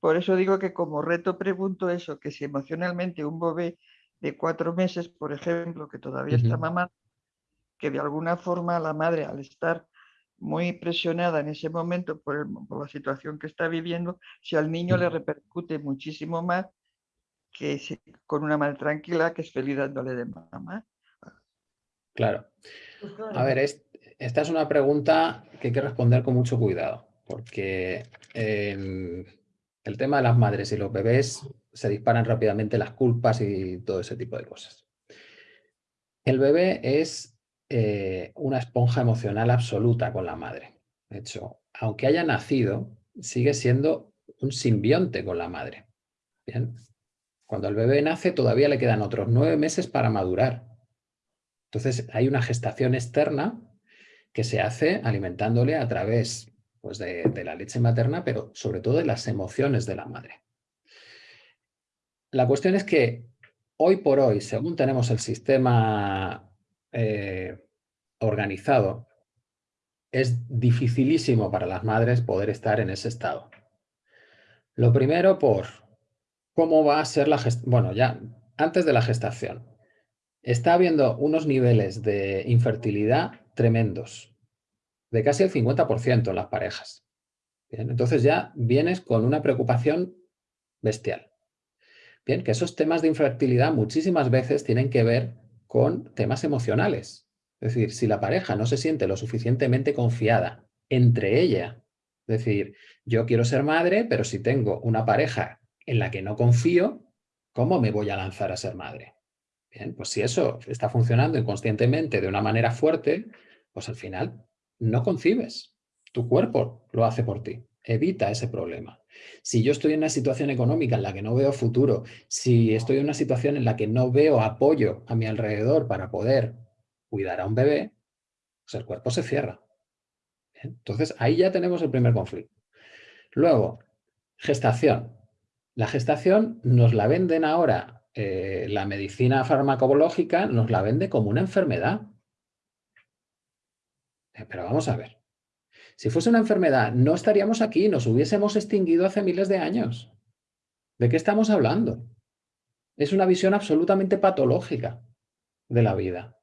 por eso digo que como reto pregunto eso, que si emocionalmente un bebé de cuatro meses, por ejemplo, que todavía está mamá, que de alguna forma la madre al estar muy presionada en ese momento por, la situación que está viviendo, si al niño le repercute muchísimo más que con una madre tranquila que es feliz dándole de mamá. Claro. A ver, esta es una pregunta que hay que responder con mucho cuidado, porque em, el tema de las madres y los bebés se disparan rápidamente las culpas y todo ese tipo de cosas. El bebé es eh, una esponja emocional absoluta con la madre. De hecho, aunque haya nacido, sigue siendo un simbionte con la madre. Cuando el bebé nace todavía le quedan otros nueve meses para madurar. Entonces hay una gestación externa que se hace alimentándole a través pues, de, la leche materna, pero sobre todo de las emociones de la madre. La cuestión es que hoy por hoy, según tenemos el sistema eh, organizado, es dificilísimo para las madres poder estar en ese estado. Lo primero por cómo va a ser la gestación. Bueno, ya antes de la gestación. Está habiendo unos niveles de infertilidad tremendos de casi el 50% en las parejas. entonces ya vienes con una preocupación bestial. Bien, que esos temas de infertilidad muchísimas veces tienen que ver con temas emocionales. Es decir, si la pareja no se siente lo suficientemente confiada entre ella, es decir, yo quiero ser madre, pero si tengo una pareja en la que no confío, ¿cómo me voy a lanzar a ser madre? Bien, pues si eso está funcionando inconscientemente de una manera fuerte, pues al final no concibes. Tu cuerpo lo hace por ti. Evita ese problema. Si yo estoy en una situación económica en la que no veo futuro, si estoy en una situación en la que no veo apoyo a mi alrededor para poder cuidar a un bebé, pues el cuerpo se cierra. Entonces ahí ya tenemos el primer conflicto. Luego, gestación. La gestación nos la venden ahora, eh, la medicina farmacológica nos la vende como una enfermedad. Eh, pero vamos a ver. Si fuese una enfermedad, no estaríamos aquí, nos hubiésemos extinguido hace miles de años. ¿De qué estamos hablando? Es una visión absolutamente patológica de la vida.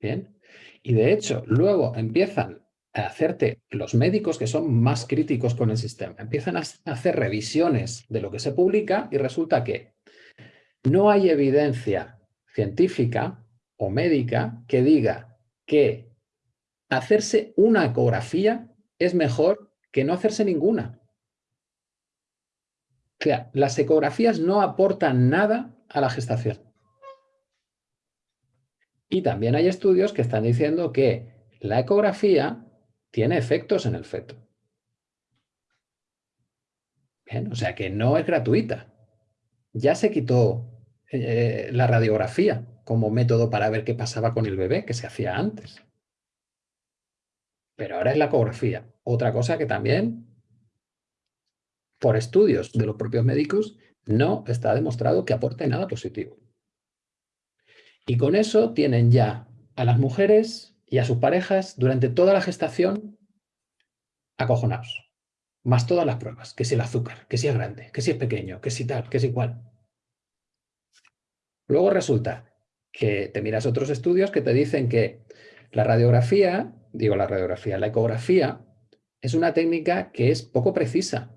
Bien. Y de hecho, luego empiezan a hacerte los médicos que son más críticos con el sistema, empiezan a hacer revisiones de lo que se publica y resulta que no hay evidencia científica o médica que diga que hacerse una ecografía es mejor que no hacerse ninguna. O sea, las ecografías no aportan nada a la gestación. Y también hay estudios que están diciendo que la ecografía tiene efectos en el feto. O sea que no es gratuita. Ya se quitó eh, la radiografía como método para ver qué pasaba con el bebé, que se hacía antes. Pero ahora es la ecografía. Otra cosa que también, por estudios de los propios médicos, no está demostrado que aporte nada positivo. Y con eso tienen ya a las mujeres y a sus parejas durante toda la gestación acojonados. Más todas las pruebas, que si el azúcar, que si es grande, que si es pequeño, que si tal, que si igual. Luego resulta que te miras otros estudios que te dicen que la radiografía, digo la radiografía, la ecografía es una técnica que es poco precisa,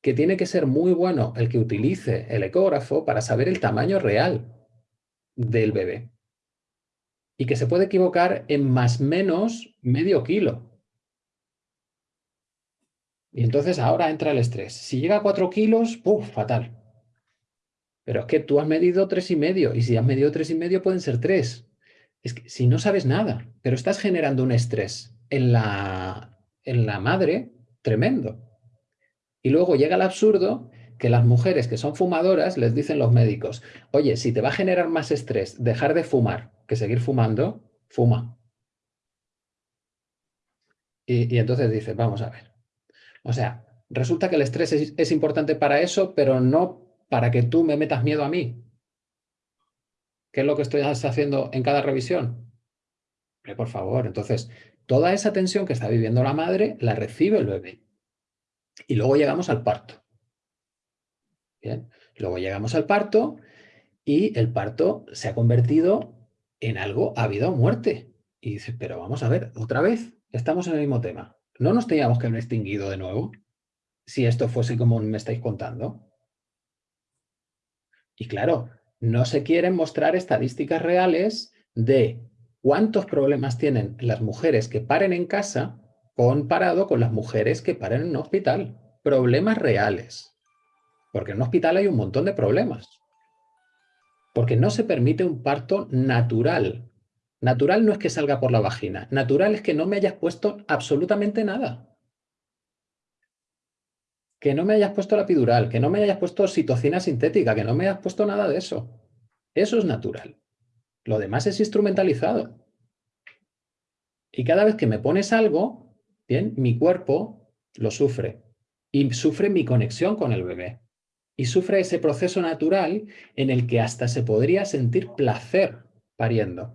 que tiene que ser muy bueno el que utilice el ecógrafo para saber el tamaño real del bebé. Y que se puede equivocar en más menos medio kilo. Y entonces ahora entra el estrés. Si llega a cuatro kilos, ¡puf! Fatal. Pero es que tú has medido tres y medio, y si has medido tres y medio pueden ser tres. Es que si no sabes nada, pero estás generando un estrés en la, en la madre tremendo. Y luego llega el absurdo que las mujeres que son fumadoras les dicen los médicos, oye, si te va a generar más estrés dejar de fumar que seguir fumando, fuma. Y, entonces dices, vamos a ver. O sea, resulta que el estrés es, importante para eso, pero no para que tú me metas miedo a mí. ¿Qué es lo que estoy haciendo en cada revisión? por favor, entonces, toda esa tensión que está viviendo la madre la recibe el bebé. Y luego llegamos al parto. Bien. Luego llegamos al parto y el parto se ha convertido en algo a vida o muerte. Y dices, pero vamos a ver, otra vez, estamos en el mismo tema. ¿No nos teníamos que haber extinguido de nuevo? Si esto fuese como me estáis contando. Y claro, no se quieren mostrar estadísticas reales de cuántos problemas tienen las mujeres que paren en casa comparado con las mujeres que paren en un hospital. Problemas reales. Porque en un hospital hay un montón de problemas. Porque no se permite un parto natural. Natural no es que salga por la vagina. Natural es que no me hayas puesto absolutamente nada. Que no me hayas puesto la epidural, que no me hayas puesto citocina sintética, que no me hayas puesto nada de eso. Eso es natural. Lo demás es instrumentalizado. Y cada vez que me pones algo, bien, mi cuerpo lo sufre. Y sufre mi conexión con el bebé. Y sufre ese proceso natural en el que hasta se podría sentir placer pariendo.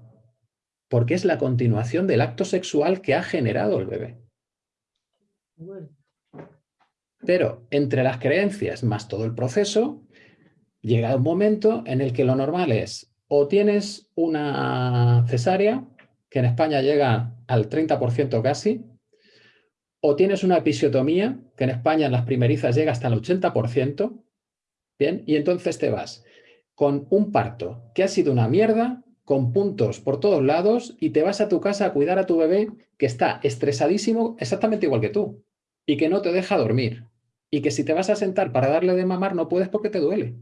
Porque es la continuación del acto sexual que ha generado el bebé. Pero entre las creencias más todo el proceso, llega un momento en el que lo normal es o tienes una cesárea, que en España llega al 30% casi, o tienes una episiotomía, que en España en las primerizas llega hasta el 80%, ¿bien? Y entonces te vas con un parto que ha sido una mierda, con puntos por todos lados, y te vas a tu casa a cuidar a tu bebé que está estresadísimo exactamente igual que tú, y que no te deja dormir, y que si te vas a sentar para darle de mamar no puedes porque te duele.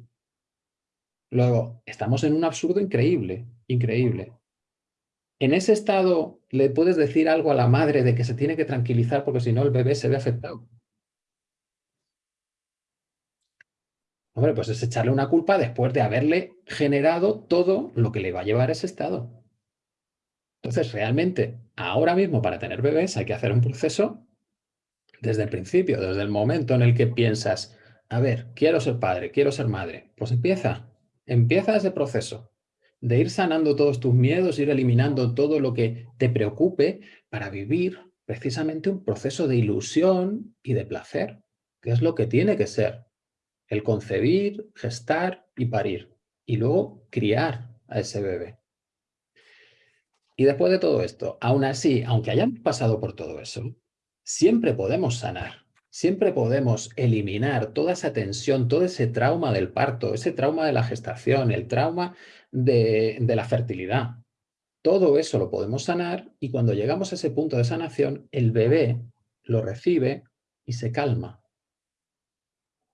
Luego, estamos en un absurdo increíble, increíble. En ese estado, ¿le puedes decir algo a la madre de que se tiene que tranquilizar porque si no el bebé se ve afectado? Hombre, pues es echarle una culpa después de haberle generado todo lo que le va a llevar a ese estado. Entonces, realmente, ahora mismo para tener bebés hay que hacer un proceso desde el principio, desde el momento en el que piensas, a ver, quiero ser padre, quiero ser madre. Pues empieza, Empieza ese proceso de ir sanando todos tus miedos, ir eliminando todo lo que te preocupe para vivir precisamente un proceso de ilusión y de placer, que es lo que tiene que ser. El concebir, gestar y parir. Y luego criar a ese bebé. Y después de todo esto, aún así, aunque hayamos pasado por todo eso, siempre podemos sanar siempre podemos eliminar toda esa tensión, todo ese trauma del parto, ese trauma de la gestación, el trauma de, la fertilidad. Todo eso lo podemos sanar y cuando llegamos a ese punto de sanación, el bebé lo recibe y se calma.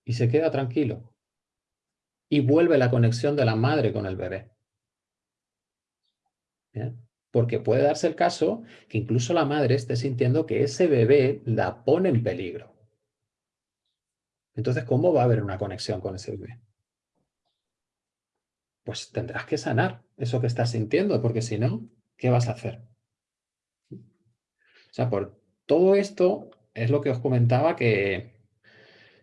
Y se queda tranquilo. Y vuelve la conexión de la madre con el bebé. Porque puede darse el caso que incluso la madre esté sintiendo que ese bebé la pone en peligro. Entonces, ¿cómo va a haber una conexión con ese bebé? Pues tendrás que sanar eso que estás sintiendo, porque si no, ¿qué vas a hacer? O sea, por todo esto es lo que os comentaba que,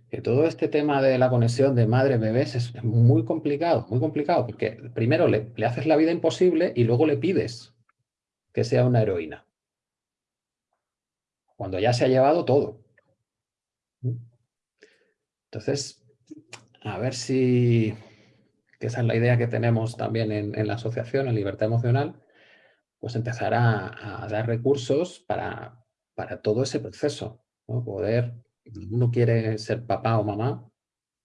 que todo este tema de la conexión de madre-bebés es muy complicado, muy complicado, porque primero le, le haces la vida imposible y luego le pides que sea una heroína. Cuando ya se ha llevado todo. Entonces, a ver si, que esa es la idea que tenemos también en, la asociación, en Libertad Emocional, pues empezar a, dar recursos para, para, todo ese proceso. ¿no? Poder, uno quiere ser papá o mamá,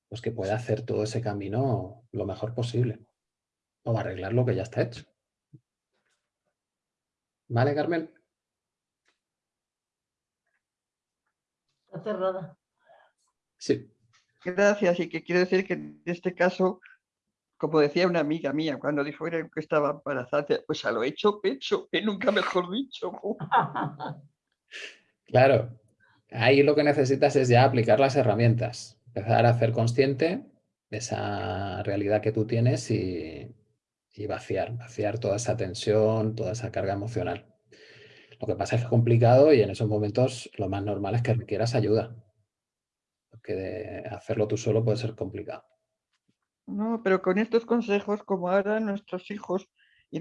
pues que pueda hacer todo ese camino lo mejor posible. O arreglar lo que ya está hecho. ¿Vale, Carmen? Está cerrada. Sí. Gracias, y que quiero decir que en este caso, como decía una amiga mía cuando dijo que estaba embarazada, pues a lo hecho pecho, que nunca mejor dicho. Claro, ahí lo que necesitas es ya aplicar las herramientas, empezar a hacer consciente de esa realidad que tú tienes y, y vaciar, vaciar toda esa tensión, toda esa carga emocional. Lo que pasa es que es complicado y en esos momentos lo más normal es que requieras ayuda que hacerlo tú solo puede ser complicado. No, pero con estos consejos, como ahora nuestros hijos y,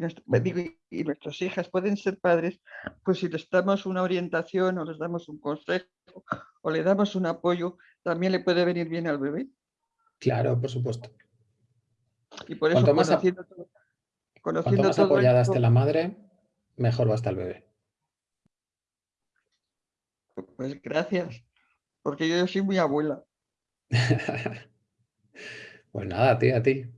y nuestras hijas pueden ser padres, pues si les damos una orientación o les damos un consejo o le damos un apoyo, también le puede venir bien al bebé. Claro, por supuesto. Y por eso, más, conociendo, cuanto más apoyada esté la madre, mejor va a estar el bebé. Pues gracias, porque yo soy muy abuela. pues nada, a ti, a ti.